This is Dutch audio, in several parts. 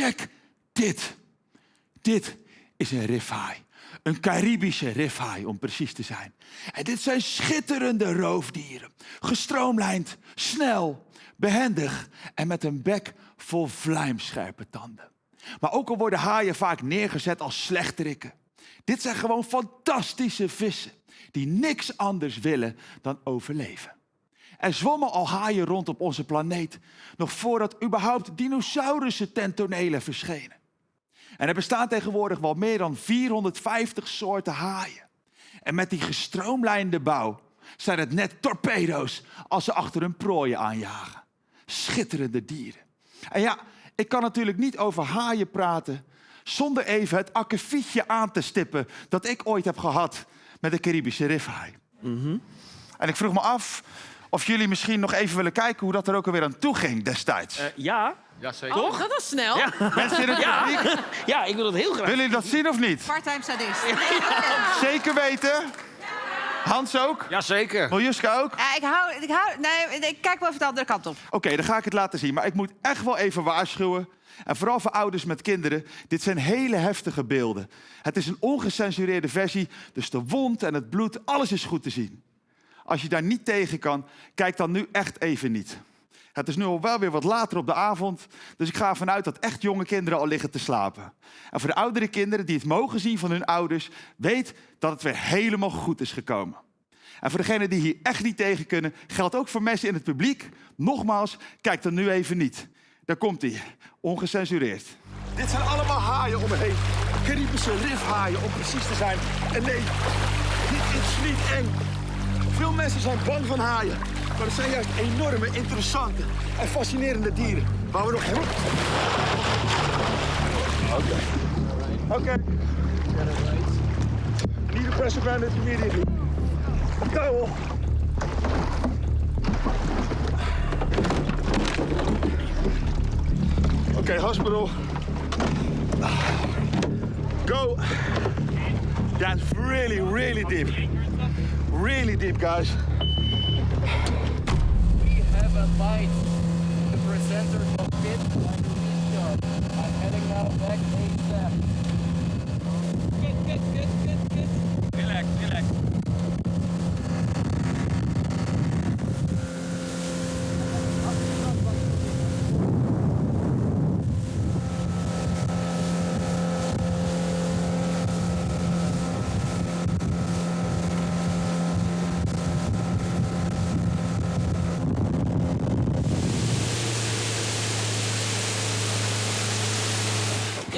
check dit. Dit is een rifhaai. Een Caribische rifhaai, om precies te zijn. En dit zijn schitterende roofdieren. Gestroomlijnd, snel, behendig en met een bek vol vlijmscherpe tanden. Maar ook al worden haaien vaak neergezet als slechterikken. Dit zijn gewoon fantastische vissen die niks anders willen dan overleven. Er zwommen al haaien rond op onze planeet, nog voordat überhaupt dinosaurussen ten verschenen. En er bestaan tegenwoordig wel meer dan 450 soorten haaien. En met die gestroomlijnde bouw zijn het net torpedo's als ze achter hun prooien aanjagen. Schitterende dieren. En ja, ik kan natuurlijk niet over haaien praten zonder even het akkefietje aan te stippen dat ik ooit heb gehad met de Caribische rifhaai. En ik vroeg me af of jullie misschien nog even willen kijken hoe dat er ook alweer aan toe ging destijds. Eh, ja. Ja, zeker. Oh, dat was snel. Ja. Mensen in het publiek, ja, ik wil dat heel graag. willen jullie dat zien of niet? Parttime sadist. Zeker weten. Hans ook? Jazeker. Miljuska ook? Ja, ik hou, ik hou, nee, ik kijk wel even de andere kant op. Oké, dan ga ik het laten zien. Maar ik moet echt wel even waarschuwen. En vooral voor ouders met kinderen. Dit zijn hele heftige beelden. Het is een ongecensureerde versie. Dus de wond en het bloed, alles is goed te zien. Als je daar niet tegen kan, kijk dan nu echt even niet. Het is nu al wel weer wat later op de avond. Dus ik ga ervan uit dat echt jonge kinderen al liggen te slapen. En voor de oudere kinderen die het mogen zien van hun ouders, weet dat het weer helemaal goed is gekomen. En voor degenen die hier echt niet tegen kunnen, geldt ook voor mensen in het publiek. Nogmaals, kijk dan nu even niet. Daar komt hij, ongecensureerd. Dit zijn allemaal haaien om me heen. Caribische rifhaaien om precies te zijn. En nee, dit is niet eng. Veel mensen zijn bang van haaien. Maar het zijn juist enorme, interessante en fascinerende dieren. Waar we nog heel... Oké. Oké. Need a pressure bandage immediately. Towel. Okay, hospital. Go. That's really, really deep. Really deep, guys. We have a bite. The presenter lead I'm heading now back.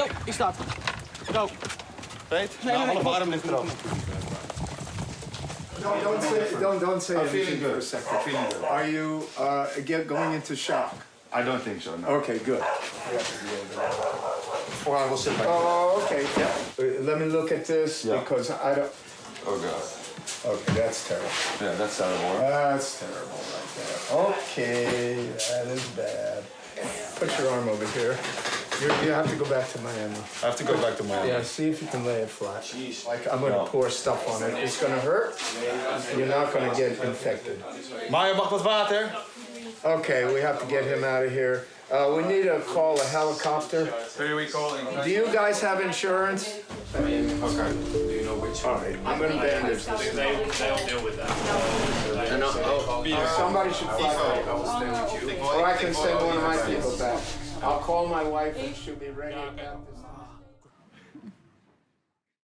Jo, ik sta. Go. Weet? nee, nee. arm ligt erop. Don't, don't say, don't, don't say I'm feeling good. for a second. I'm feeling good. Are you uh, again going into shock? I don't think so, no. Okay, good. Or I will sit back. Oh, okay. Uh, Let me look at this Yeah. because I don't. Oh, God. Okay, that's terrible. Yeah, that's terrible. That's terrible right there. Okay, that is bad. Put your arm over here. You're, you have to go back to Miami. I have to go back to Miami. Yeah, see if you can lay it flat. Like I'm gonna No. pour stuff on it. It's gonna hurt. You're not gonna get infected. Maya, mag wat water? Okay, we have to get him out of here. Uh, we need to call a helicopter. Who are we calling? Do you guys have insurance? Okay. Do you know which one? All right, I'm gonna bandage this. Uh, Somebody should fly back. Or I can send one of my people back. I'll call my wife and she'll be ready about this.